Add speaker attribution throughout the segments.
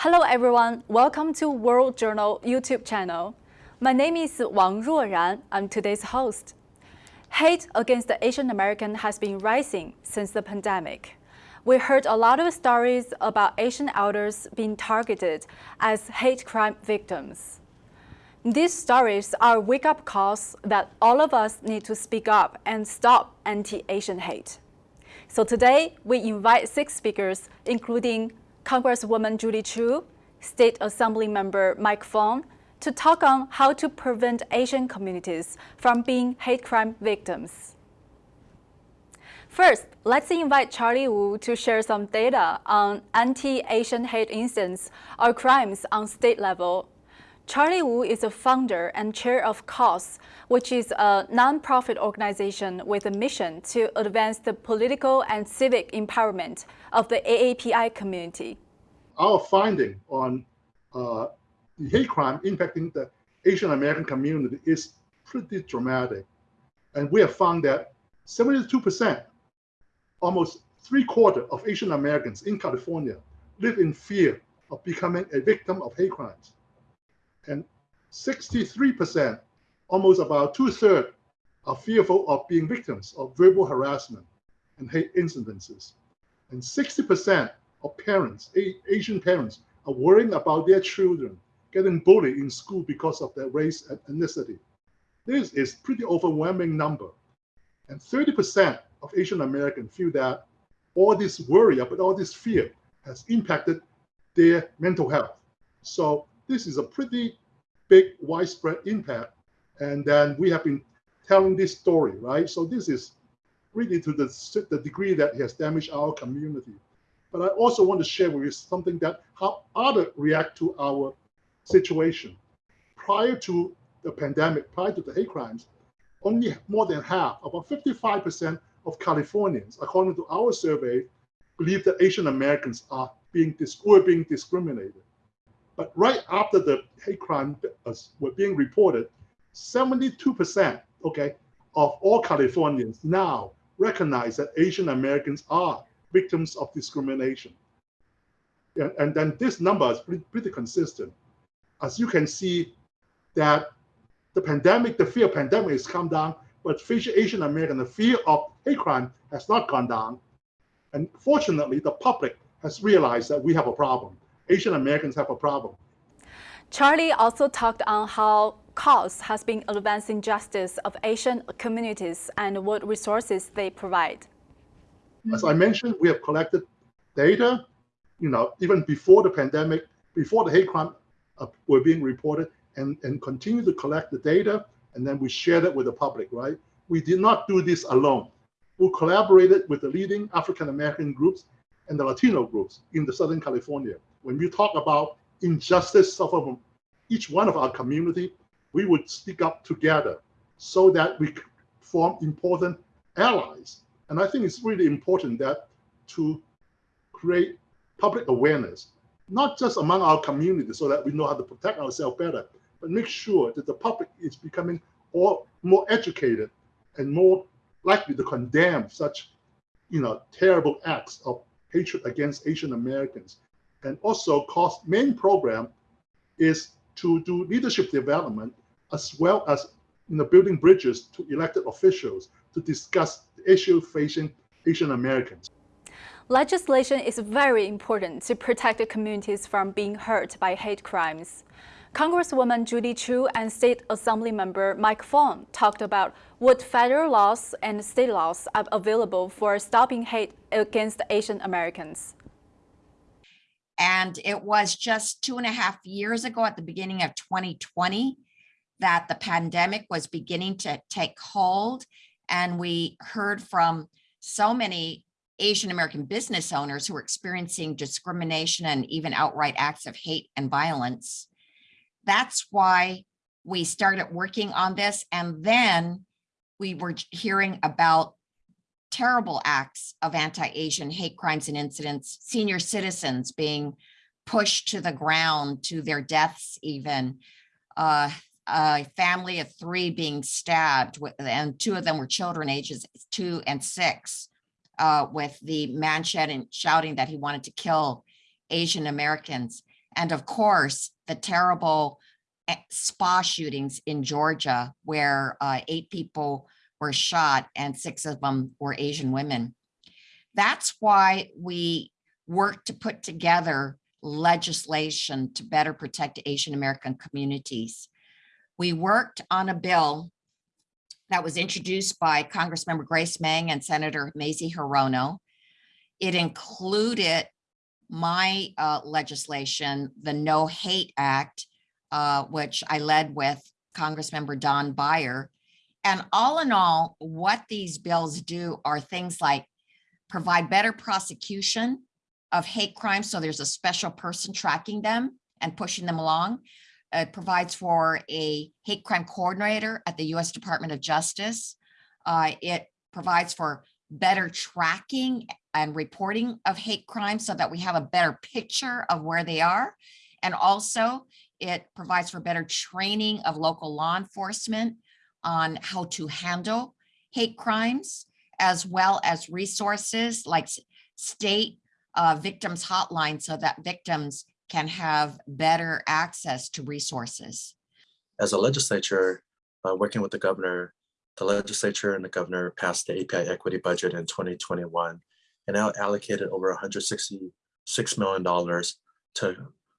Speaker 1: Hello everyone, welcome to World Journal YouTube channel. My name is Wang Ruoran, I'm today's host. Hate against the Asian American has been rising since the pandemic. We heard a lot of stories about Asian elders being targeted as hate crime victims. These stories are wake-up calls that all of us need to speak up and stop anti-Asian hate. So today, we invite six speakers, including Congresswoman Judy Chu, State Assembly Member Mike Fong, to talk on how to prevent Asian communities from being hate crime victims. First, let's invite Charlie Wu to share some data on anti-Asian hate incidents or crimes on state level. Charlie Wu is a founder and chair of CAUSE, which is a non-profit organization with a mission to advance the political and civic empowerment of the AAPI community.
Speaker 2: Our finding on uh, the hate crime impacting the Asian American community is pretty dramatic. And we have found that 72%, almost three quarters of Asian Americans in California live in fear of becoming a victim of hate crimes. And 63%, almost about two thirds, are fearful of being victims of verbal harassment and hate incidences. And 60% of parents, Asian parents, are worrying about their children getting bullied in school because of their race and ethnicity. This is pretty overwhelming number. And 30% of Asian Americans feel that all this worry about all this fear has impacted their mental health. So this is a pretty big widespread impact. And then we have been telling this story, right? So this is really to the, the degree that it has damaged our community. But I also want to share with you something that how others react to our situation. Prior to the pandemic, prior to the hate crimes, only more than half, about 55% of Californians, according to our survey, believe that Asian Americans are being were being discriminated. But right after the hate crime were being reported, 72% okay, of all Californians now recognize that Asian Americans are victims of discrimination. And, and then this number is pretty, pretty consistent as you can see that the pandemic, the fear of pandemic has come down, but Asian American, the fear of hate crime has not gone down. And fortunately, the public has realized that we have a problem. Asian Americans have a problem.
Speaker 1: Charlie also talked on how CAUSE has been advancing justice of Asian communities and what resources they provide.
Speaker 2: As I mentioned, we have collected data, you know, even before the pandemic, before the hate crime uh, were being reported and, and continue to collect the data and then we share it with the public, right? We did not do this alone. We collaborated with the leading African American groups and the Latino groups in the Southern California. When we talk about injustice suffered from each one of our community, we would speak up together so that we form important allies. And I think it's really important that to create public awareness not just among our community so that we know how to protect ourselves better, but make sure that the public is becoming all more educated and more likely to condemn such, you know, terrible acts of hatred against Asian Americans. And also, CAUSE main program is to do leadership development as well as you know, building bridges to elected officials to discuss issue facing Asian Americans.
Speaker 1: Legislation is very important to protect the communities from being hurt by hate crimes. Congresswoman Judy Chu and State Assembly Member Mike Fong talked about what federal laws and state laws are available for stopping hate against Asian Americans.
Speaker 3: And it was just two and a half years ago at the beginning of 2020 that the pandemic was beginning to take hold. And we heard from so many Asian American business owners who are experiencing discrimination and even outright acts of hate and violence. That's why we started working on this. And then we were hearing about terrible acts of anti-Asian hate crimes and incidents, senior citizens being pushed to the ground to their deaths even, uh, a family of three being stabbed and two of them were children ages two and six uh, with the man shouting, shouting that he wanted to kill Asian Americans. And of course, the terrible eh, spa shootings in Georgia where uh, eight people were shot and six of them were Asian women. That's why we work to put together legislation to better protect Asian American communities. We worked on a bill that was introduced by Congressmember Grace Meng and Senator Mazie Hirono. It included my uh, legislation, the No Hate Act, uh, which I led with Congressmember Don Beyer. And all in all, what these bills do are things like provide better prosecution of hate crimes. So there's a special person tracking them and pushing them along. It provides for a hate crime coordinator at the U.S. Department of Justice. Uh, it provides for better tracking and reporting of hate crimes so that we have a better picture of where they are. And also it provides for better training of local law enforcement on how to handle hate crimes, as well as resources like state uh, victims hotline so that victims can have better access to resources.
Speaker 4: as a legislature, uh, working with the governor, the legislature and the governor passed the API equity budget in 2021 and now allocated over 166 million dollars to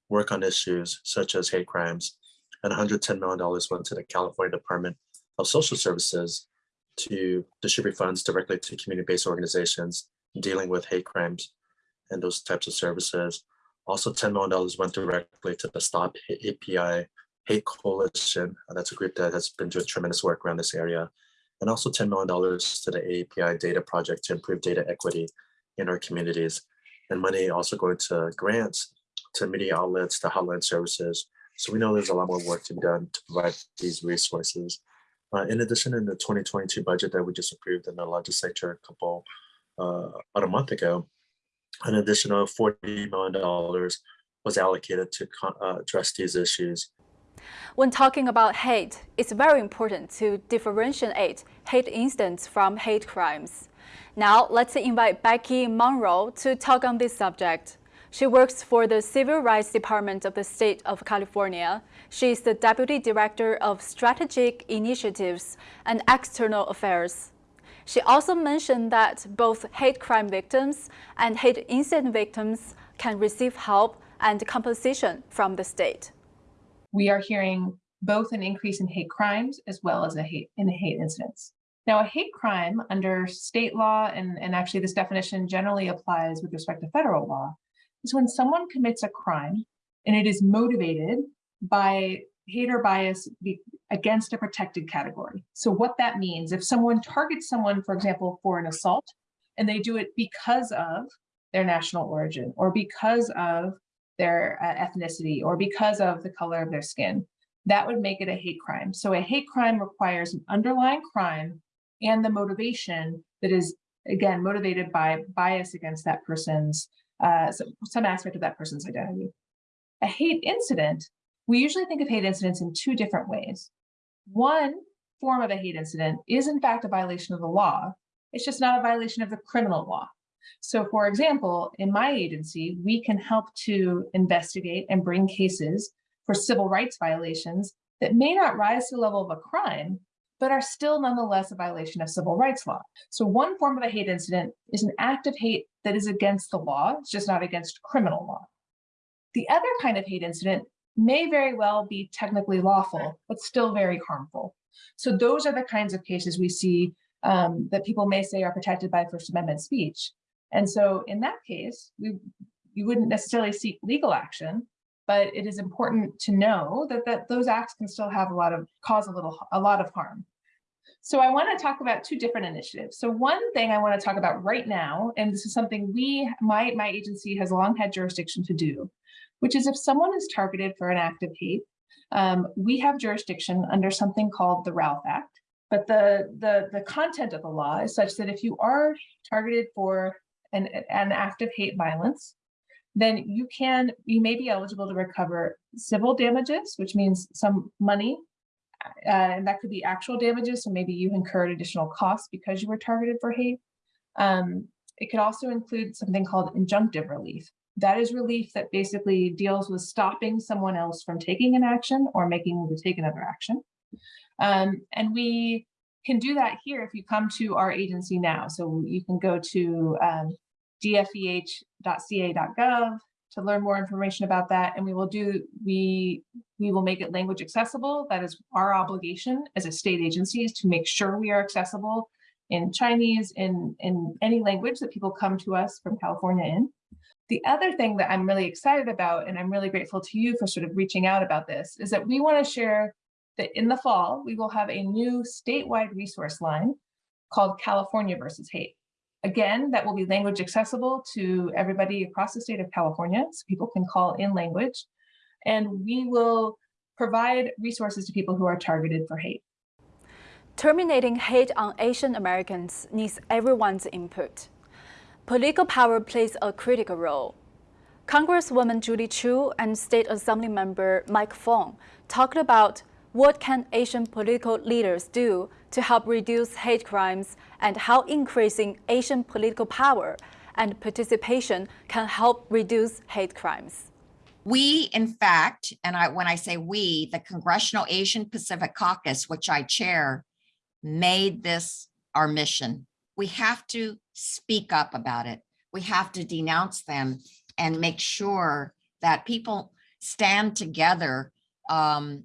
Speaker 4: work on issues such as hate crimes, and 110 million dollars went to the California Department of Social Services to distribute funds directly to community-based organizations dealing with hate crimes and those types of services. Also, $10 million went directly to the Stop API Hate Coalition. uh, That's a group that has been doing tremendous work around this area. And also $10 million to the API Data Project to improve data equity in our communities. And money also going to grants, to media outlets, to hotline services. So we know there's a lot more work to be done to provide these resources. Uh, in addition, in the 2022 budget that we just approved in the legislature a couple, uh, about a month ago, an additional $40 million was allocated to uh, address these issues.
Speaker 1: When talking about hate, it's very important to differentiate hate incidents from hate crimes. Now, let's invite Becky Monroe to talk on this subject. She works for the Civil Rights Department of the State of California. She is the Deputy Director of Strategic Initiatives and External Affairs. She also mentioned that both hate crime victims and hate incident victims can receive help and compensation from the state.
Speaker 5: we are hearing both an increase in hate crimes as well as a hate in hate incidents. Now, a hate crime under state law, and, and actually this definition generally applies with respect to federal law, is when someone commits a crime and it is motivated by hate or bias against a protected category. So what that means, if someone targets someone, for example, for an assault, and they do it because of their national origin or because of their uh, ethnicity or because of the color of their skin, that would make it a hate crime. So a hate crime requires an underlying crime and the motivation that is, again, motivated by bias against that person's, uh, some, some aspect of that person's identity. A hate incident, we usually think of hate incidents in two different ways. One form of a hate incident is in fact a violation of the law. It's just not a violation of the criminal law. So for example, in my agency, we can help to investigate and bring cases for civil rights violations that may not rise to the level of a crime, but are still nonetheless a violation of civil rights law. So one form of a hate incident is an act of hate that is against the law, it's just not against criminal law. The other kind of hate incident may very well be technically lawful, but still very harmful. So those are the kinds of cases we see um, that people may say are protected by First Amendment speech. And so in that case, we you wouldn't necessarily seek legal action, but it is important to know that, that those acts can still have a lot of cause a little a lot of harm. So I want to talk about two different initiatives. So one thing I want to talk about right now, and this is something we, my, my agency has long had jurisdiction to do, which is if someone is targeted for an act of hate, um, we have jurisdiction under something called the Ralph Act. But the, the, the content of the law is such that if you are targeted for an, an act of hate violence, then you can, you may be eligible to recover civil damages, which means some money. Uh, and that could be actual damages, so maybe you incurred additional costs because you were targeted for hate. Um, it could also include something called injunctive relief, That is relief that basically deals with stopping someone else from taking an action or making them take another action. Um, and we can do that here if you come to our agency now. So you can go to um, dfeh.ca.gov to learn more information about that. And we will do, we, we will make it language accessible. That is our obligation as a state agency is to make sure we are accessible in Chinese, in, in any language that people come to us from California in. The other thing that I'm really excited about, and I'm really grateful to you for sort of reaching out about this, is that we want to share that in the fall, we will have a new statewide resource line called California versus Hate. Again, that will be language accessible to everybody across the state of California, so people can call in language. And we will provide resources to people who are targeted for hate.
Speaker 1: Terminating hate on Asian Americans needs everyone's input. Political power plays a critical role. Congresswoman Judy Chu and State Assembly member Mike Fong talked about what can Asian political leaders do to help reduce hate crimes and how increasing Asian political power and participation can help reduce hate crimes.
Speaker 3: We, in fact, and I, when I say we, the Congressional Asian Pacific Caucus, which I chair, made this our mission. We have to speak up about it. We have to denounce them and make sure that people stand together um,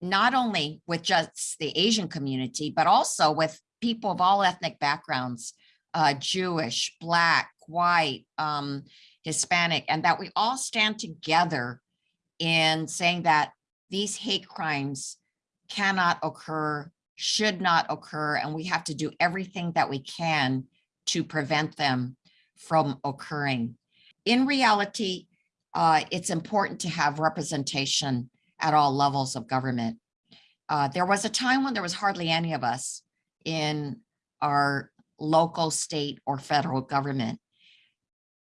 Speaker 3: not only with just the Asian community, but also with people of all ethnic backgrounds, uh, Jewish, Black, white, um, Hispanic, and that we all stand together in saying that these hate crimes cannot occur, should not occur, and we have to do everything that we can to prevent them from occurring. In reality, uh, it's important to have representation at all levels of government. Uh, there was a time when there was hardly any of us in our local, state, or federal government.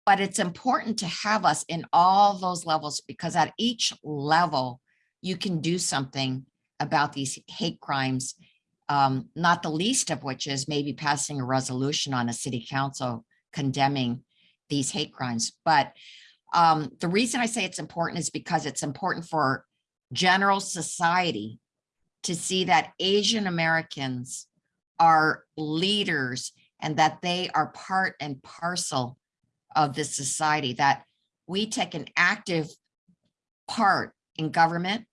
Speaker 3: But it's important to have us in all those levels because at each level, you can do something about these hate crimes, um, not the least of which is maybe passing a resolution on a city council condemning these hate crimes. But um, the reason I say it's important is because it's important for general society to see that Asian Americans are leaders and that they are part and parcel of this society, that we take an active part in government,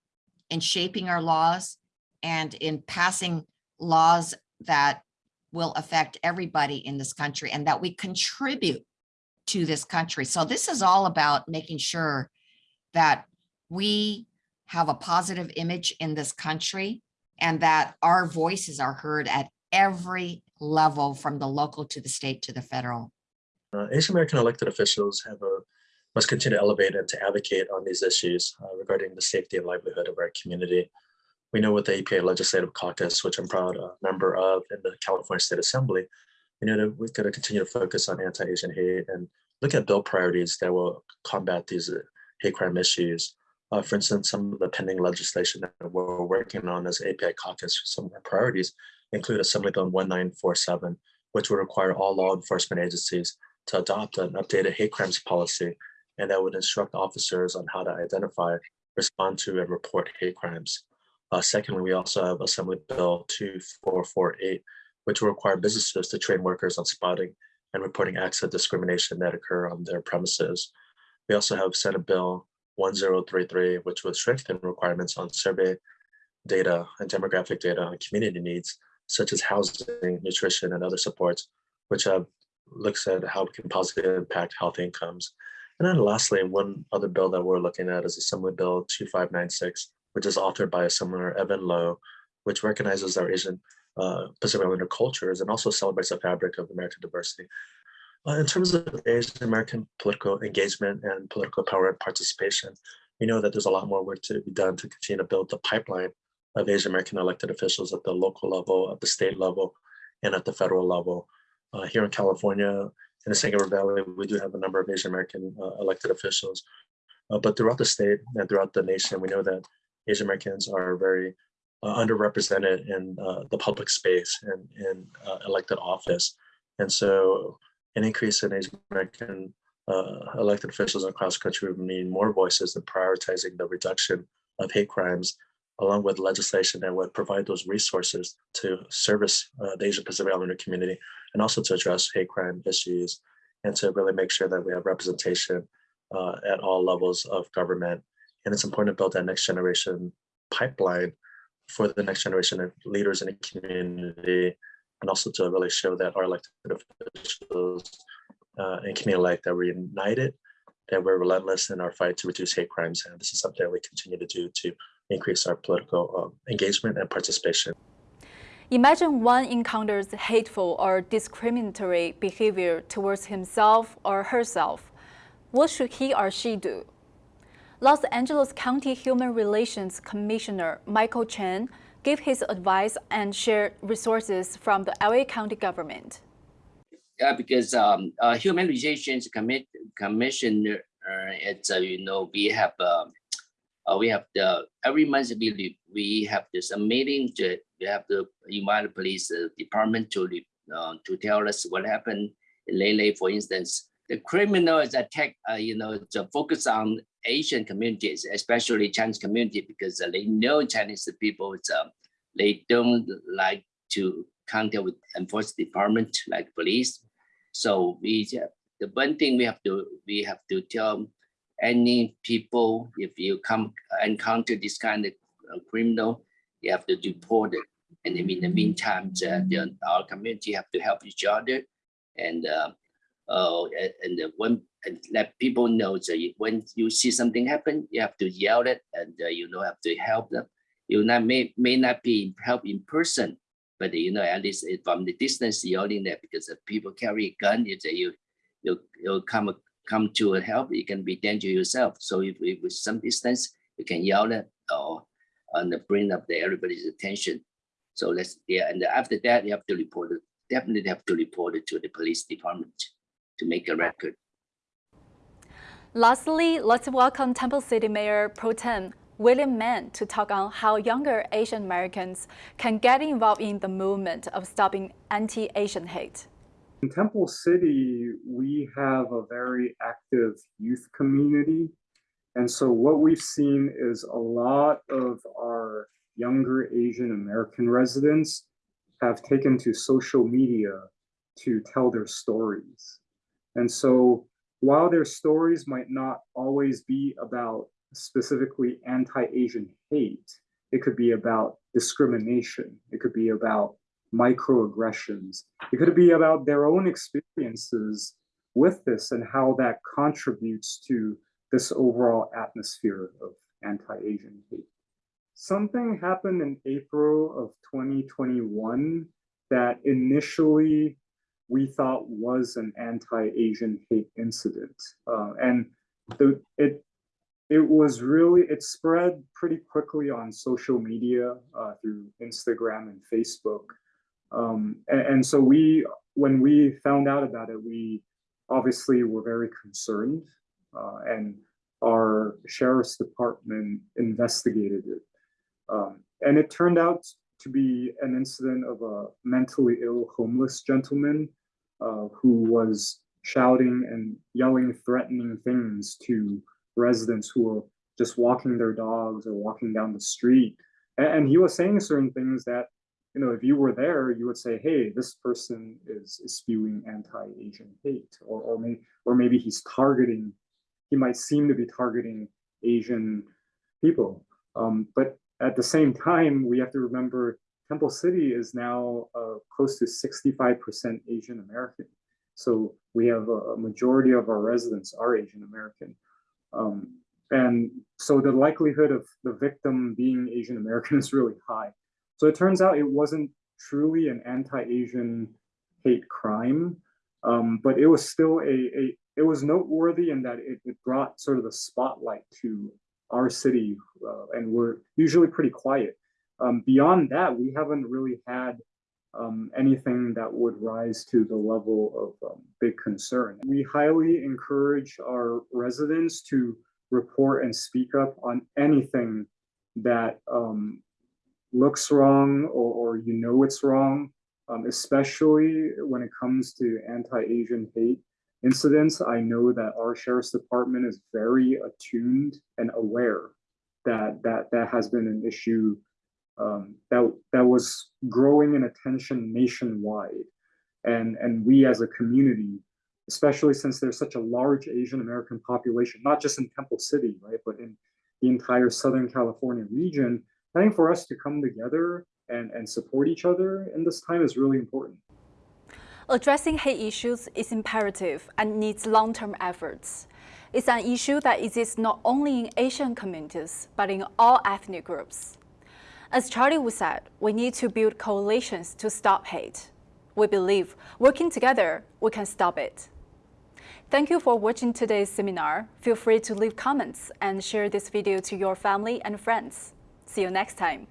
Speaker 3: in shaping our laws, and in passing laws that will affect everybody in this country and that we contribute to this country. So this is all about making sure that we have a positive image in this country and that our voices are heard at every level from the local to the state to the federal.
Speaker 4: Uh, Asian American elected officials have a must continue to elevate and to advocate on these issues uh, regarding the safety and livelihood of our community. We know with the APA Legislative Caucus, which I'm proud a member of in the California State Assembly, we know that we've got to continue to focus on anti-Asian hate and look at bill priorities that will combat these uh, hate crime issues. Uh, for instance, some of the pending legislation that we're working on as API caucus, some of our priorities include Assembly Bill 1947, which would require all law enforcement agencies to adopt an updated hate crimes policy, and that would instruct officers on how to identify, respond to, and report hate crimes. Uh, secondly, we also have Assembly Bill 2448, which will require businesses to train workers on spotting and reporting acts of discrimination that occur on their premises. We also have Senate Bill 1033, which would strengthen requirements on survey data and demographic data on community needs, such as housing, nutrition, and other supports, which have looks at how we can positively impact health incomes. And then lastly, one other bill that we're looking at is Assembly Bill 2596, which is authored by Assembly Evan Low, which recognizes our Asian uh, Pacific Islander cultures and also celebrates the fabric of American diversity. Uh, in terms of Asian American political engagement and political power and participation, we know that there's a lot more work to be done to continue to build the pipeline of Asian American elected officials at the local level, at the state level, and at the federal level. Uh, here in California, in the San Gabriel Valley, we do have a number of Asian American uh, elected officials, uh, but throughout the state and throughout the nation, we know that Asian Americans are very uh, underrepresented in uh, the public space and in elected office. And so an increase in Asian American uh, elected officials across the country would mean more voices in prioritizing the reduction of hate crimes, along with legislation that would provide those resources to service uh, the Asian Pacific Islander community and also to address hate crime issues and to really make sure that we have representation uh, at all levels of government. And it's important to build that next generation pipeline for the next generation of leaders in the community and also to really show that our elected officials uh, and community elect that we're united, that we're relentless in our fight to reduce hate crimes. And this is something that we continue to do to increase our political um, engagement and participation.
Speaker 1: Imagine one encounters hateful or discriminatory behavior towards himself or herself. What should he or she do? Los Angeles County Human Relations Commissioner Michael Chen gave his advice and shared resources from the LA County government.
Speaker 6: Yeah, because um, uh, Human Relations Commit Commission, uh, it's uh, you know we have uh, uh, we have the every month we we have this a meeting to we have to invite police uh, department to uh, to tell us what happened in Lele, for instance. The criminals attack, uh, you know, to focus on Asian communities, especially Chinese community, because they know Chinese people, uh, they don't like to contact with enforcement department like police. So we the one thing we have to we have to tell any people if you come encounter this kind of uh, criminal, you have to report it. And in the meantime, the, our community have to help each other, and uh, uh, and uh, when and let people know that you, when you see something happen, you have to yell it, and uh, you know have to help them. You not may may not be help in person, but you know at least from the distance yelling that because if people carry a gun, you you you you come come to help, it can be danger yourself. So if, if with some distance, you can yell it or and bring up the everybody's attention. So let's yeah, and after that you have to report it. Definitely have to report it to the police department to make a record.
Speaker 1: Lastly, let's welcome Temple City Mayor Pro Tem William Man to talk on how younger Asian Americans can get involved in the movement of stopping anti-Asian hate.
Speaker 7: In Temple City, we have a very active youth community. And so what we've seen is a lot of our younger Asian American residents have taken to social media to tell their stories. And so while their stories might not always be about specifically anti-Asian hate, it could be about discrimination. It could be about microaggressions. It could be about their own experiences with this and how that contributes to this overall atmosphere of anti-Asian hate. Something happened in April of 2021 that initially we thought was an anti-Asian hate incident. Uh, and the, it it was really it spread pretty quickly on social media uh, through Instagram and Facebook. Um, and, and, so we, when we found out about it, we obviously were very concerned uh, and our sheriff's department investigated it. Um, and it turned out to be an incident of a mentally ill homeless gentleman uh, who was shouting and yelling threatening things to residents who were just walking their dogs or walking down the street. And, and he was saying certain things that you know, if you were there, you would say, hey, this person is, is spewing anti-Asian hate, or, or, may, or maybe he's targeting, he might seem to be targeting Asian people. Um, but at the same time, we have to remember Temple City is now uh, close to 65% Asian American. So we have a, majority of our residents are Asian American. Um, and so the likelihood of the victim being Asian American is really high. So it turns out it wasn't truly an anti-Asian hate crime, um, but it was still a, a, it was noteworthy in that it, it brought sort of the spotlight to our city and we're usually pretty quiet. Um, beyond that, we haven't really had um, anything that would rise to the level of um, big concern. We highly encourage our residents to report and speak up on anything that um, looks wrong or, or you know it's wrong, um, especially when it comes to anti-Asian hate. incidents, I know that our sheriff's department is very attuned and aware that that that has been an issue um, that that was growing in attention nationwide, and and we as a community, especially since there's such a large Asian American population, not just in Temple City, right, but in the entire Southern California region, I think for us to come together and and support each other in this time is really important.
Speaker 1: Addressing hate issues is imperative and needs long-term efforts. It's an issue that exists not only in Asian communities, but in all ethnic groups. As Charlie Wu said, we need to build coalitions to stop hate. We believe working together, we can stop it. Thank you for watching today's seminar. Feel free to leave comments and share this video to your family and friends. See you next time.